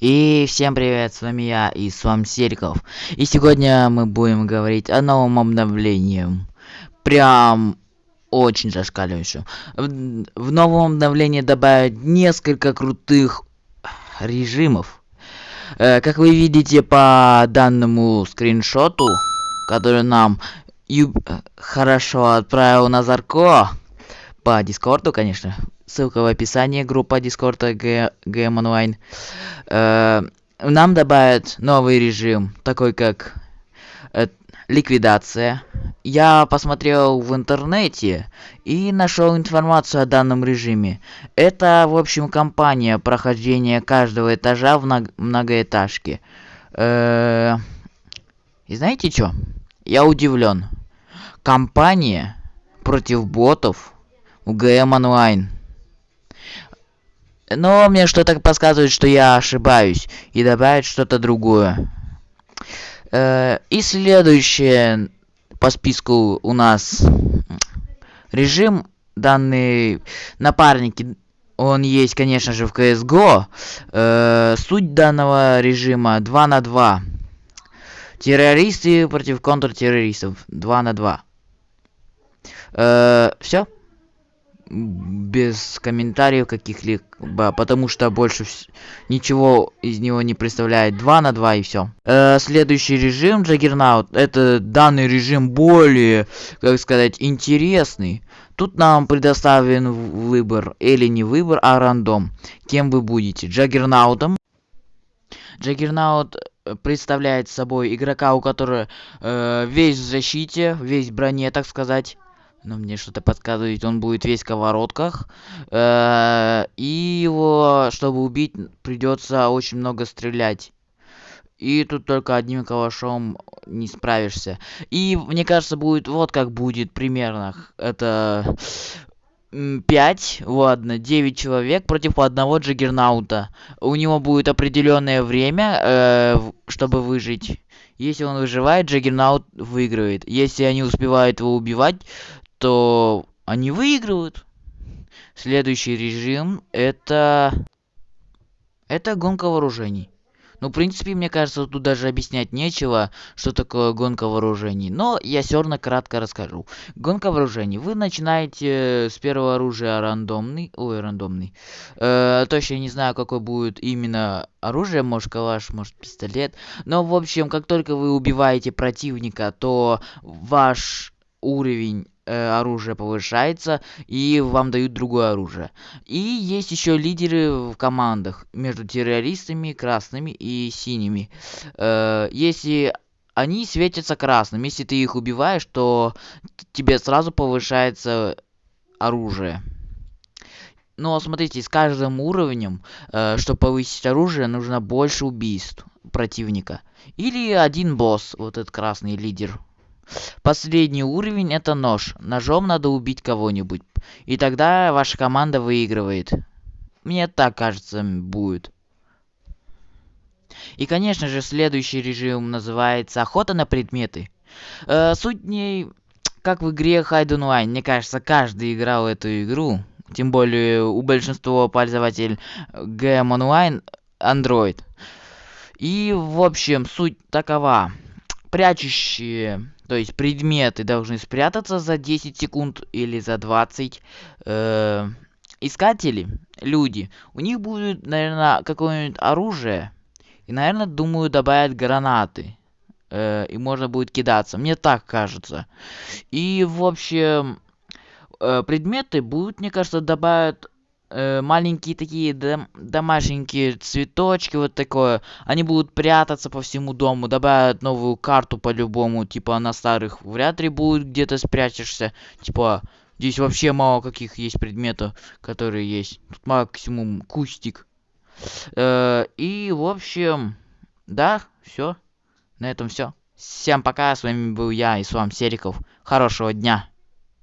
И всем привет, с вами я и с вами Сериков. И сегодня мы будем говорить о новом обновлении. Прям очень зашкаливающем. В, в новом обновлении добавят несколько крутых режимов. Э, как вы видите по данному скриншоту, который нам Ю... хорошо отправил Назарко по Дискорду, конечно. Ссылка в описании, группа Дискорда GM Online. Э, нам добавят новый режим, такой как э, ликвидация. Я посмотрел в интернете и нашел информацию о данном режиме. Это, в общем, компания прохождения каждого этажа в мног многоэтажке. -э и знаете что? Я удивлен. Компания против ботов в ГМ онлайн. Но мне что-то подсказывает, что я ошибаюсь. И добавить что-то другое. Э, и следующее по списку у нас режим данный напарники он есть конечно же в csgo э, суть данного режима 2 на 2 террористы против контртеррористов 2 на 2 э, все без комментариев каких-либо, потому что больше ничего из него не представляет 2 на 2 и все. Э, следующий режим Джаггернаут. Это данный режим более, как сказать, интересный. Тут нам предоставлен выбор, или не выбор, а рандом. Кем вы будете? Джаггернаутом. Джаггернаут представляет собой игрока, у которого э, весь в защите, весь в броне, так сказать но мне что-то подсказывает, он будет весь в сковородках. Э, и его, чтобы убить, придется очень много стрелять. И тут только одним калашом не справишься. И мне кажется, будет вот как будет примерно. Это 5, ладно, 9 человек против одного джаггернаута. У него будет определенное время, э, чтобы выжить. Если он выживает, джаггернаут выигрывает. Если они успевают его убивать, то они выигрывают. Следующий режим это... Это гонка вооружений. Ну, в принципе, мне кажется, тут даже объяснять нечего, что такое гонка вооружений. Но я все равно кратко расскажу. Гонка вооружений. Вы начинаете с первого оружия рандомный. Ой, рандомный. Э, точно не знаю, какой будет именно оружие. Может, калаш, может, пистолет. Но, в общем, как только вы убиваете противника, то ваш уровень э, оружия повышается и вам дают другое оружие. И есть еще лидеры в командах между террористами, красными и синими. Э, если они светятся красным, если ты их убиваешь, то тебе сразу повышается оружие. Но смотрите, с каждым уровнем, э, чтобы повысить оружие, нужно больше убийств противника. Или один босс, вот этот красный лидер Последний уровень это нож. Ножом надо убить кого-нибудь. И тогда ваша команда выигрывает. Мне так кажется будет. И, конечно же, следующий режим называется охота на предметы. Э, суть ней, как в игре Hide Online. Мне кажется, каждый играл эту игру. Тем более у большинства пользователей GM Online Android. И, в общем, суть такова. Прячущие то есть предметы должны спрятаться за 10 секунд или за 20. Э, искатели, люди, у них будет, наверное, какое-нибудь оружие. И, наверное, думаю, добавят гранаты. Э, и можно будет кидаться. Мне так кажется. И, в общем, э, предметы будут, мне кажется, добавят маленькие такие дом домашненькие цветочки вот такое. Они будут прятаться по всему дому добавят новую карту по-любому типа на старых вряд ли будет где-то спрячешься. Типа здесь вообще мало каких есть предметов которые есть. Тут максимум кустик. Э, и в общем да все на этом все всем пока с вами был я и с вами сериков. Хорошего дня